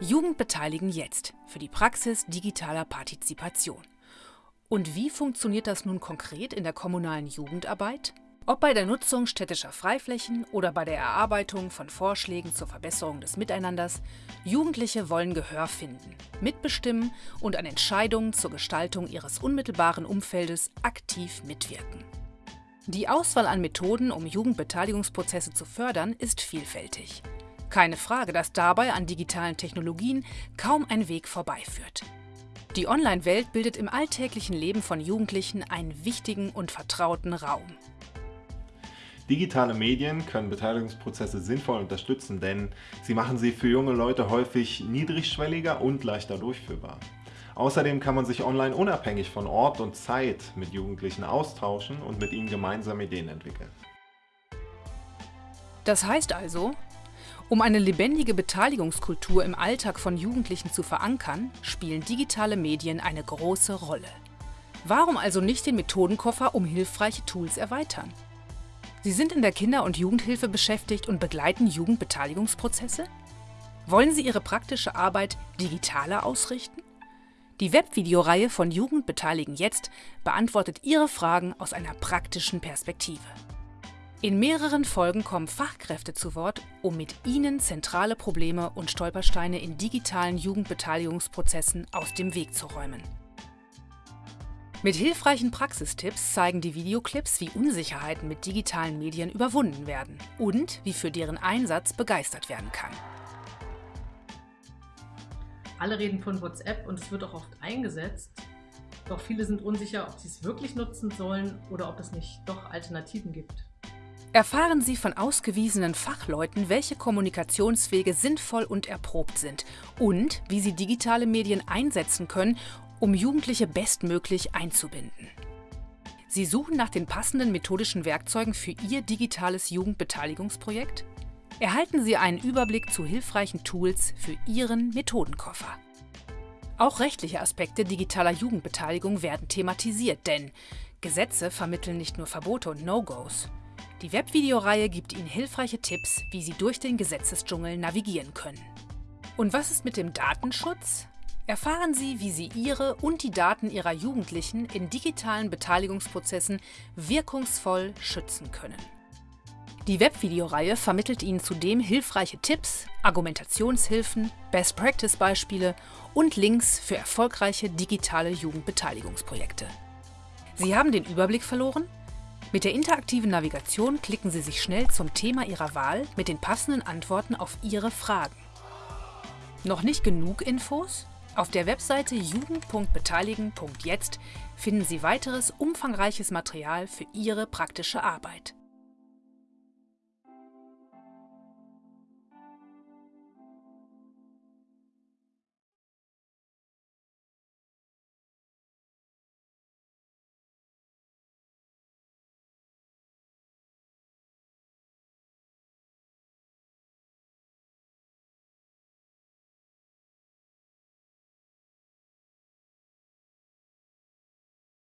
Jugend beteiligen jetzt für die Praxis digitaler Partizipation. Und wie funktioniert das nun konkret in der kommunalen Jugendarbeit? Ob bei der Nutzung städtischer Freiflächen oder bei der Erarbeitung von Vorschlägen zur Verbesserung des Miteinanders, Jugendliche wollen Gehör finden, mitbestimmen und an Entscheidungen zur Gestaltung ihres unmittelbaren Umfeldes aktiv mitwirken. Die Auswahl an Methoden, um Jugendbeteiligungsprozesse zu fördern, ist vielfältig. Keine Frage, dass dabei an digitalen Technologien kaum ein Weg vorbeiführt. Die Online-Welt bildet im alltäglichen Leben von Jugendlichen einen wichtigen und vertrauten Raum. Digitale Medien können Beteiligungsprozesse sinnvoll unterstützen, denn sie machen sie für junge Leute häufig niedrigschwelliger und leichter durchführbar. Außerdem kann man sich online unabhängig von Ort und Zeit mit Jugendlichen austauschen und mit ihnen gemeinsam Ideen entwickeln. Das heißt also, um eine lebendige Beteiligungskultur im Alltag von Jugendlichen zu verankern, spielen digitale Medien eine große Rolle. Warum also nicht den Methodenkoffer um hilfreiche Tools erweitern? Sie sind in der Kinder- und Jugendhilfe beschäftigt und begleiten Jugendbeteiligungsprozesse? Wollen Sie Ihre praktische Arbeit digitaler ausrichten? Die Webvideoreihe von Jugend beteiligen jetzt beantwortet Ihre Fragen aus einer praktischen Perspektive. In mehreren Folgen kommen Fachkräfte zu Wort, um mit Ihnen zentrale Probleme und Stolpersteine in digitalen Jugendbeteiligungsprozessen aus dem Weg zu räumen. Mit hilfreichen Praxistipps zeigen die Videoclips, wie Unsicherheiten mit digitalen Medien überwunden werden und wie für deren Einsatz begeistert werden kann. Alle reden von WhatsApp und es wird auch oft eingesetzt. Doch viele sind unsicher, ob sie es wirklich nutzen sollen oder ob es nicht doch Alternativen gibt. Erfahren Sie von ausgewiesenen Fachleuten, welche Kommunikationswege sinnvoll und erprobt sind und wie Sie digitale Medien einsetzen können, um Jugendliche bestmöglich einzubinden. Sie suchen nach den passenden methodischen Werkzeugen für Ihr digitales Jugendbeteiligungsprojekt? Erhalten Sie einen Überblick zu hilfreichen Tools für Ihren Methodenkoffer. Auch rechtliche Aspekte digitaler Jugendbeteiligung werden thematisiert, denn Gesetze vermitteln nicht nur Verbote und No-Gos. Die Webvideoreihe gibt Ihnen hilfreiche Tipps, wie Sie durch den Gesetzesdschungel navigieren können. Und was ist mit dem Datenschutz? Erfahren Sie, wie Sie Ihre und die Daten Ihrer Jugendlichen in digitalen Beteiligungsprozessen wirkungsvoll schützen können. Die Webvideoreihe vermittelt Ihnen zudem hilfreiche Tipps, Argumentationshilfen, Best-Practice-Beispiele und Links für erfolgreiche digitale Jugendbeteiligungsprojekte. Sie haben den Überblick verloren? Mit der interaktiven Navigation klicken Sie sich schnell zum Thema Ihrer Wahl mit den passenden Antworten auf Ihre Fragen. Noch nicht genug Infos? Auf der Webseite jugend.beteiligen.jetzt finden Sie weiteres umfangreiches Material für Ihre praktische Arbeit.